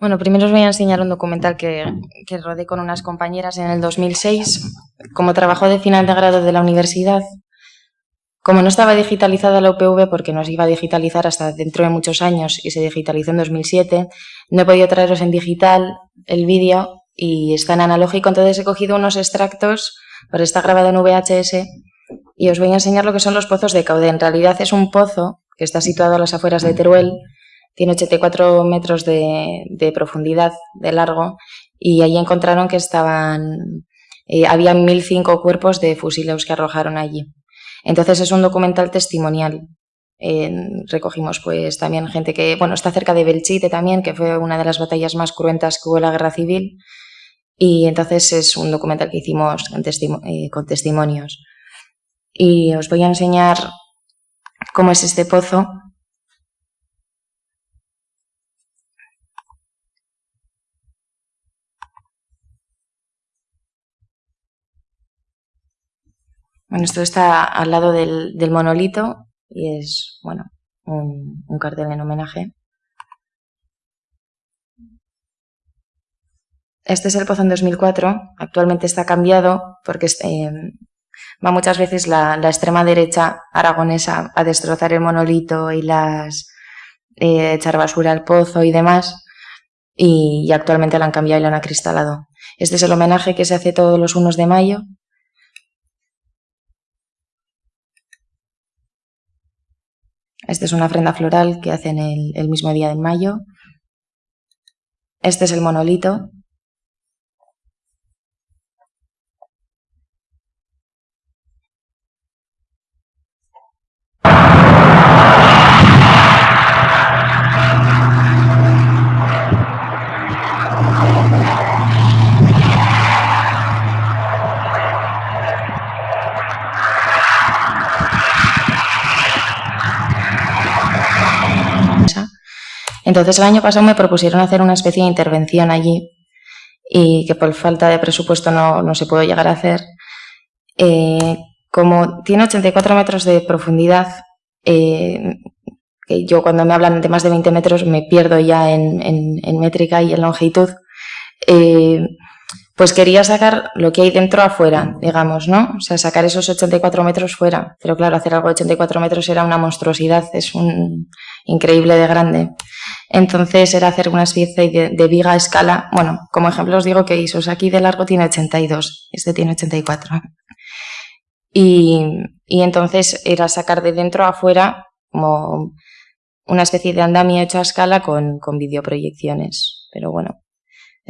Bueno, primero os voy a enseñar un documental que, que rodé con unas compañeras en el 2006. Como trabajo de final de grado de la universidad, como no estaba digitalizada la UPV porque nos iba a digitalizar hasta dentro de muchos años y se digitalizó en 2007, no he podido traeros en digital el vídeo y está en analógico, entonces he cogido unos extractos, pero está grabado en VHS y os voy a enseñar lo que son los pozos de Caude. En realidad es un pozo que está situado a las afueras de Teruel, tiene 84 metros de, profundidad, de largo, y allí encontraron que estaban, eh, había 1.005 cuerpos de fusileros que arrojaron allí. Entonces es un documental testimonial. recogimos pues también gente que, bueno, está cerca de Belchite también, que fue una de las batallas más cruentas que hubo en la guerra civil. Y entonces es un documental que hicimos con, eh, con testimonios. Y os voy a enseñar cómo es este pozo Bueno, esto está al lado del, monolito y es, bueno, un, cartel en homenaje. Este es el pozo en 2004, actualmente está cambiado porque eh, va muchas veces la, extrema derecha aragonesa a destrozar el monolito y las eh, echar basura al pozo y demás y, actualmente lo han cambiado y lo han acristalado. Este es el homenaje que se hace todos los 1 de mayo Esta es una ofrenda floral que hacen el, el mismo día de mayo. Este es el monolito. Entonces el año pasado me propusieron hacer una especie de intervención allí y que por falta de presupuesto no, se pudo llegar a hacer. Eh, como tiene 84 metros de profundidad, eh, que yo cuando me hablan de más de 20 metros me pierdo ya en, métrica y en longitud, eh, pues quería sacar lo que hay dentro afuera, digamos, ¿no? O sea, sacar esos 84 metros fuera. Pero claro, hacer algo de 84 metros era una monstruosidad, es un increíble de grande. Entonces era hacer una especie de, viga a escala. Bueno, como ejemplo os digo que Isos aquí de largo tiene 82, este tiene 84. Y, y entonces era sacar de dentro a afuera como una especie de andamio hecho a escala con, con videoproyecciones. Pero bueno,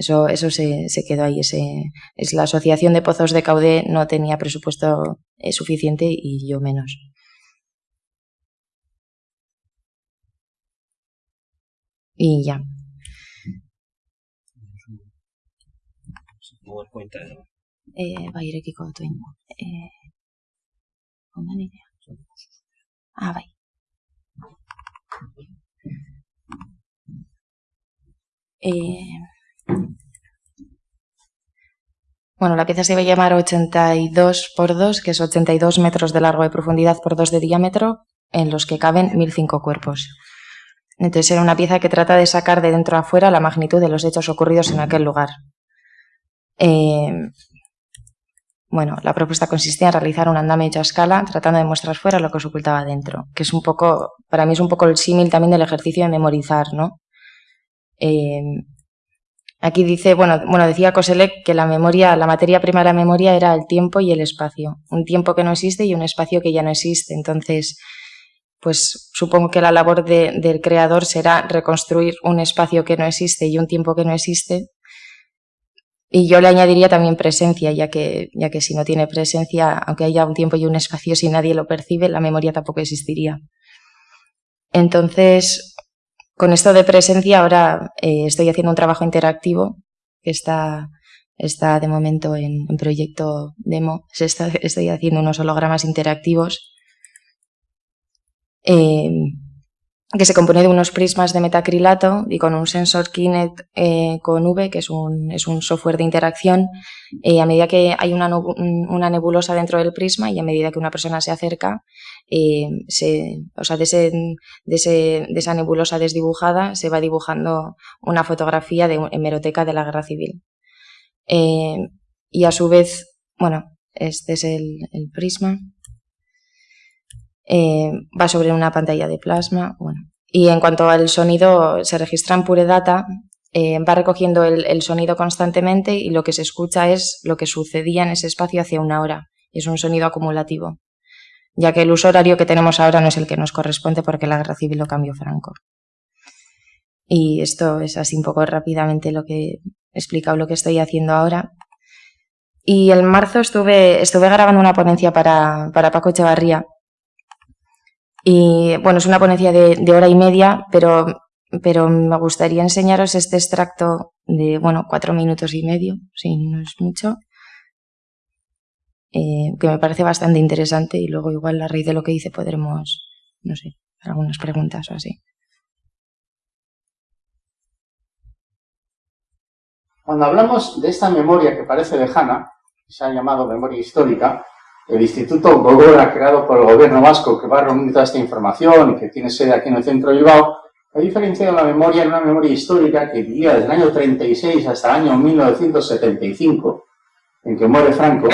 eso, eso se, se quedó ahí. Ese, es la Asociación de Pozos de Caudé no tenía presupuesto eh, suficiente y yo menos. Y ya. Eh, bairekiko dut egin. Eh, ondan idea. Ah, bai. Eh, bueno, la pieza se iba a llamar 82 por 2, que es 82 metros de largo de profundidad por 2 de diámetro, en los que caben 1005 cuerpos. Entonces era una pieza que trata de sacar de dentro a fuera la magnitud de los hechos ocurridos en aquel lugar. Eh, bueno, la propuesta consistía en realizar un andamio hecho a escala, tratando de mostrar fuera lo que se ocultaba dentro, que es un poco, para mí es un poco el símil también del ejercicio de memorizar, ¿no? Eh, aquí dice, bueno, bueno, decía Koselek que la memoria, la materia prima de la memoria era el tiempo y el espacio. Un tiempo que no existe y un espacio que ya no existe. Entonces, pues supongo que la labor del creador será reconstruir un espacio que no existe y un tiempo que no existe. Y yo le añadiría también presencia, ya que, ya que si no tiene presencia, aunque haya un tiempo y un espacio, si nadie lo percibe, la memoria tampoco existiría. Entonces, con esto de presencia ahora eh, estoy haciendo un trabajo interactivo que está, está de momento en, proyecto demo. estoy haciendo unos hologramas interactivos. Eh, que se compone de unos prismas de metacrilato y con un sensor Kinect eh, con V, que es un, es un software de interacción, eh, a medida que hay una, una, nebulosa dentro del prisma y a medida que una persona se acerca, eh, se, o sea, de, ese, de, esa nebulosa desdibujada se va dibujando una fotografía de hemeroteca de la guerra civil. y a su vez, bueno, este es el, el prisma. Eh, va sobre una pantalla de plasma. Y en cuanto al sonido, se registra en Pure Data, eh, va recogiendo el, sonido constantemente y lo que se escucha es lo que sucedía en ese espacio hace una hora. Es un sonido acumulativo, ya que el uso horario que tenemos ahora no es el que nos corresponde porque la guerra civil lo cambió Franco. Y esto es así un poco rápidamente lo que he explicado lo que estoy haciendo ahora. Y en marzo estuve, estuve grabando una ponencia para, para Paco Echevarría, y bueno, es una ponencia de, hora y media, pero, me gustaría enseñaros este extracto de, bueno, cuatro minutos y medio, si no es mucho, eh, que me parece bastante interesante y luego igual a raíz de lo que dice podremos, no sé, algunas preguntas o así. Cuando hablamos de esta memoria que parece lejana, se ha llamado memoria histórica, el Instituto Gogora, creado por el gobierno vasco, que va a reunir toda esta información y que tiene sede aquí en el centro de Bilbao, ha diferenciado la memoria en una memoria histórica que vivía desde el año 36 hasta el año 1975, en que muere Franco,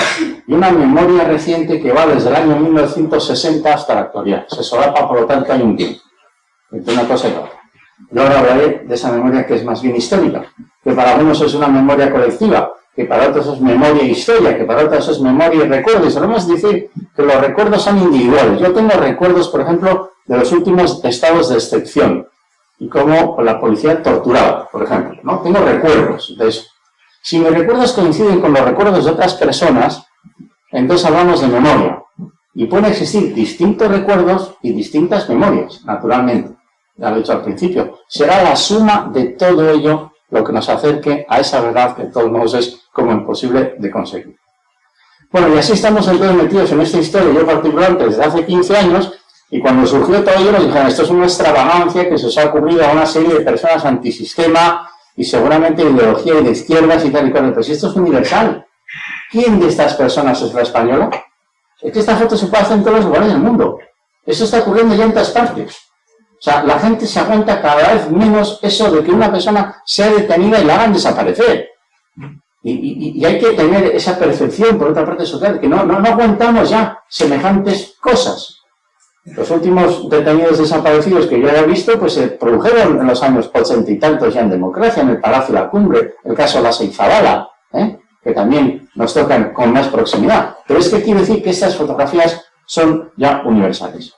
y una memoria reciente que va desde el año 1960 hasta la actualidad. Se solapa, por lo tanto, hay un tiempo entre una cosa y otra. Yo hablaré de esa memoria que es más bien histórica, que para algunos es una memoria colectiva, que para otros es memoria e historia, que para otros es memoria y recuerdos. Solemos decir que los recuerdos son individuales. Yo tengo recuerdos, por ejemplo, de los últimos estados de excepción y cómo la policía torturaba, por ejemplo. ¿no? Tengo recuerdos de eso. Si mis recuerdos coinciden con los recuerdos de otras personas, entonces hablamos de memoria. Y pueden existir distintos recuerdos y distintas memorias, naturalmente. Ya lo he dicho al principio. Será la suma de todo ello lo que nos acerque a esa verdad que todos modos es como imposible de conseguir. Bueno, y así estamos entonces metidos en esta historia, yo particularmente desde hace 15 años, y cuando surgió todo ello nos dijeron, esto es una extravagancia que se os ha ocurrido a una serie de personas antisistema y seguramente ideología de izquierdas y tal y cual. Pero si esto es universal, ¿quién de estas personas es la española? Es que esta foto se puede hacer en todos los lugares del mundo. Eso está ocurriendo ya en todas partes. O sea, la gente se aguanta cada vez menos eso de que una persona sea detenida y la hagan desaparecer. Y, hay que tener esa percepción, por otra parte, social, que no, no, aguantamos ya semejantes cosas. Los últimos detenidos desaparecidos que yo haya visto, pues se produjeron en los años ochenta y tantos ya en democracia, en el Palacio de la Cumbre, el caso de la Seizabala, ¿eh? que también nos tocan con más proximidad. Pero es que quiero decir que estas fotografías son ya universales.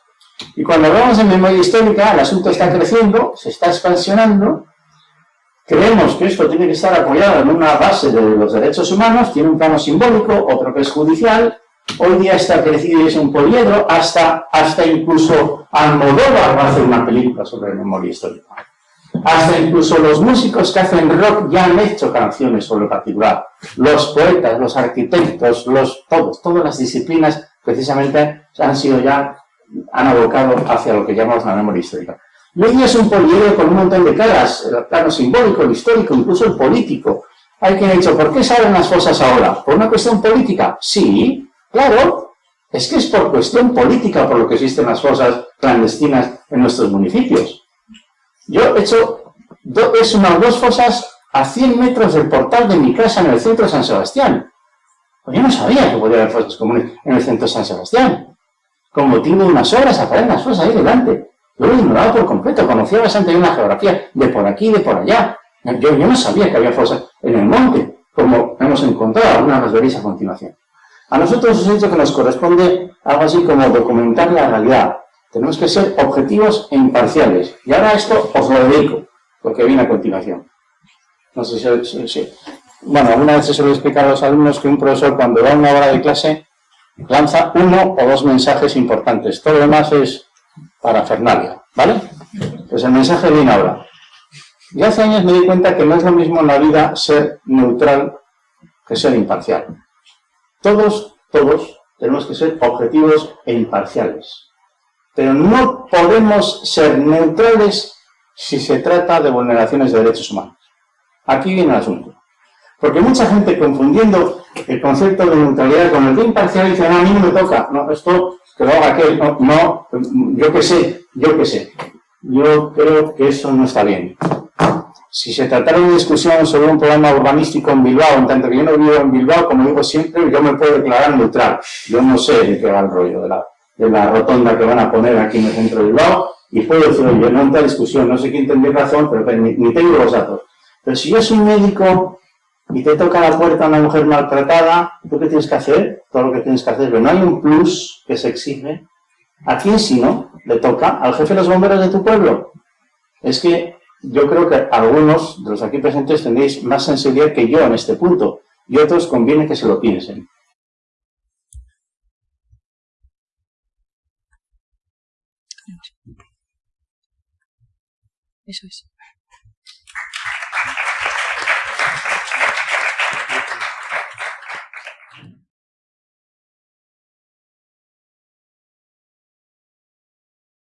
Y cuando hablamos de memoria histórica, el asunto está creciendo, se está expansionando, creemos que esto tiene que estar apoyado en una base de los derechos humanos, tiene un plano simbólico, otro que es judicial, hoy día está crecido y es un poliedro, hasta, hasta incluso Almodóvar va a hacer una película sobre memoria histórica. Hasta incluso los músicos que hacen rock ya han hecho canciones sobre lo particular. Los poetas, los arquitectos, los, todos, todas las disciplinas precisamente han sido ya han abocado hacia lo que llamamos la memoria histórica. Hoy es un poliedro con un montón de caras, el plano simbólico, el histórico, incluso el político. Hay quien ha dicho, ¿por qué salen las cosas ahora? ¿Por una cuestión política? Sí, claro, es que es por cuestión política por lo que existen las fosas clandestinas en nuestros municipios. Yo he hecho, es unas dos fosas a 100 metros del portal de mi casa en el centro de San Sebastián. Pues yo no sabía que podía haber fosas comunes en el centro de San Sebastián como tengo unas obras, aparecen las cosas ahí delante. Yo lo ignoraba por completo, conocía bastante bien la geografía, de por aquí de por allá. Yo, no sabía que había fosas en el monte, como hemos encontrado, algunas las veréis a continuación. A nosotros os he dicho que nos corresponde algo así como documentar la realidad. Tenemos que ser objetivos e imparciales. Y ahora esto os lo dedico, porque viene a continuación. No sé si... Bueno, alguna vez se lo he explicado a los alumnos que un profesor cuando da una hora de clase lanza uno o dos mensajes importantes. Todo lo demás es para Fernalia, ¿vale? Pues el mensaje viene ahora. Y hace años me di cuenta que no es lo mismo en la vida ser neutral que ser imparcial. Todos, todos tenemos que ser objetivos e imparciales. Pero no podemos ser neutrales si se trata de vulneraciones de derechos humanos. Aquí viene el asunto. Porque mucha gente confundiendo el concepto de neutralidad con el de imparcial dice, no, a mí no me toca, no, esto que lo haga aquel, no, no yo qué sé, yo qué sé. Yo creo que eso no está bien. Si se tratara de una discusión sobre un problema urbanístico en Bilbao, en tanto que yo no vivo en Bilbao, como digo siempre, yo me puedo declarar neutral. Yo no sé de qué va el rollo de la, de la rotonda que van a poner aquí en el centro de Bilbao, y puedo decir, oye, no entra discusión, no sé quién tendría razón, pero ni, ni tengo los datos. Pero si yo soy médico y te toca la puerta una mujer maltratada, ¿tú qué tienes que hacer? Todo lo que tienes que hacer. Pero no hay un plus que se exige. ¿A quién si no? Le toca al jefe de los bomberos de tu pueblo. Es que yo creo que algunos de los aquí presentes tendréis más sensibilidad que yo en este punto. Y otros conviene que se lo piensen. Eso es.